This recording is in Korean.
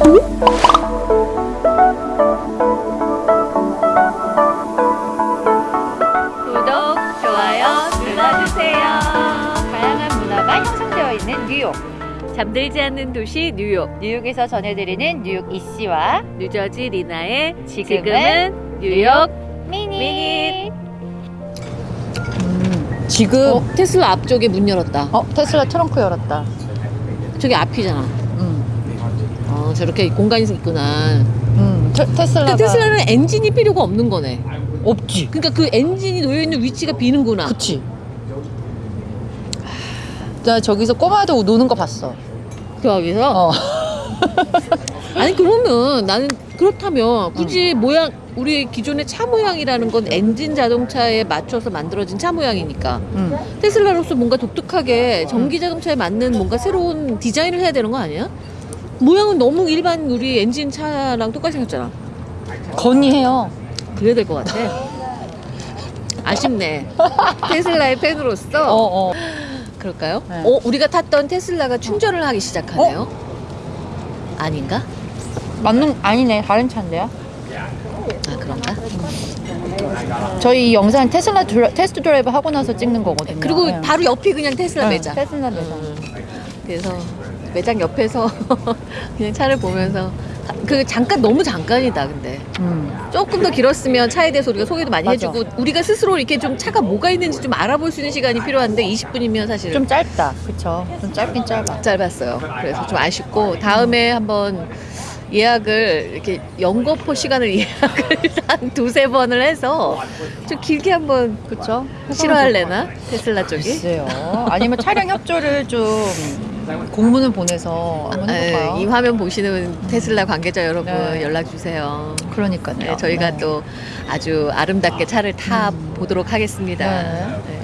구독, 좋아요 눌러주세요. 다양한 문화가 형성되어 있는 뉴욕. 잠들지 않는 도시 뉴욕. 뉴욕에서 전해드리는 뉴욕 이씨와 뉴저지 리나의 지금은 뉴욕 미니. 음, 지금 어, 테슬라 앞쪽에 문 열었다. 어 테슬라 트렁크 열었다. 저기 앞이잖아. 음, 어, 저렇게 공간이 있구나. 음 테, 테슬라가 테슬라는 엔진이 필요가 없는 거네. 없지. 그러니까 그 엔진이 놓여 있는 위치가 비는구나. 그치. 나 저기서 꼬마도 노는 거 봤어. 그 여기서 어. 아니 그러면 나는 그렇다면 굳이 모양 우리 기존의 차 모양이라는 건 엔진 자동차에 맞춰서 만들어진 차 모양이니까 음. 테슬라로서 뭔가 독특하게 전기 자동차에 맞는 뭔가 새로운 디자인을 해야 되는 거 아니야? 모양은 너무 일반 우리 엔진 차랑 똑같이 생겼잖아. 건의해요. 그래야 될 것 같아. 아쉽네. 테슬라의 팬으로서 어, 어. 그럴까요? 네. 어, 우리가 탔던 테슬라가 충전을 하기 시작하네요. 아닌가? 맞는 아니네 다른 차인데요. 아 그런가? 저희 이 영상 테슬라 드라, 테스트 드라이브 하고 나서 찍는 거거든요. 그리고 네. 바로 옆이 그냥 테슬라 네, 매장. 테슬라 매장. 음, 그래서 매장 옆에서 그냥 차를 보면서 그 잠깐 너무 잠깐이다 근데 음. 조금 더 길었으면 차에 대해서 우리가 소개도 많이 맞아. 해주고 우리가 스스로 이렇게 좀 차가 뭐가 있는지 좀 알아볼 수 있는 시간이 필요한데 20분이면 사실 좀 짧다. 그쵸? 좀 짧긴 짧아. 짧았어요. 그래서 좀 아쉽고 다음에 한번 예약을 이렇게 연거포 시간을 예약을 한 두세 번을 해서 좀 길게 한번 그쵸? 싫어할래나 테슬라 쪽이? 글쎄요. 아니면 촬영 협조를 좀 공문을 보내서 한번 해볼까요? 네, 이 화면 보시는 테슬라 관계자 여러분 네. 연락 주세요. 그러니까요. 네, 저희가 네. 또 아주 아름답게 차를 타 보도록 하겠습니다. 네.